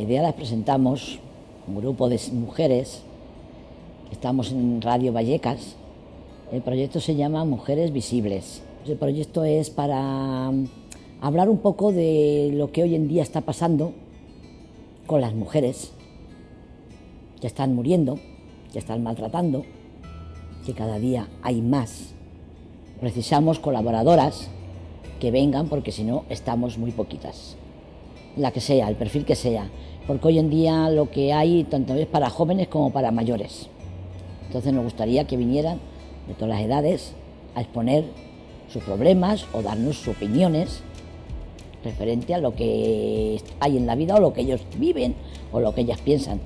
La idea la presentamos un grupo de mujeres, estamos en Radio Vallecas. El proyecto se llama Mujeres Visibles. El proyecto es para mm, hablar un poco de lo que hoy en día está pasando con las mujeres que están muriendo, que están maltratando, que cada día hay más. Precisamos colaboradoras que vengan porque si no estamos muy poquitas. La que sea, el perfil que sea. Porque hoy en día lo que hay tanto es para jóvenes como para mayores. Entonces nos gustaría que vinieran de todas las edades a exponer sus problemas o darnos sus opiniones referente a lo que hay en la vida o lo que ellos viven o lo que ellas piensan.